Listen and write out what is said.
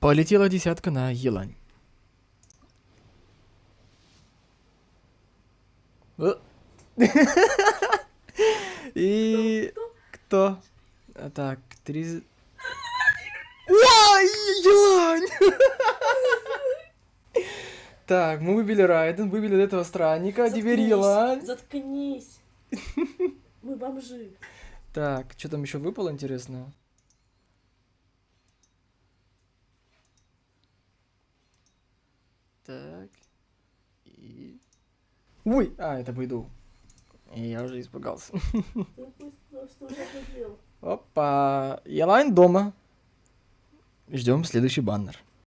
Полетела десятка на елань. Э. И кто? А, Так, три... Ой, елань! Так, мы выбили Райден, выбили этого странника, теперь Заткнись, елань. Заткнись. Мы бомжи. Так, что там еще выпало интересного? Так. И... Ой! А, это выйду. Я уже испугался. Опа! Елайн дома. Ждем следующий баннер.